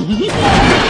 Hehehehe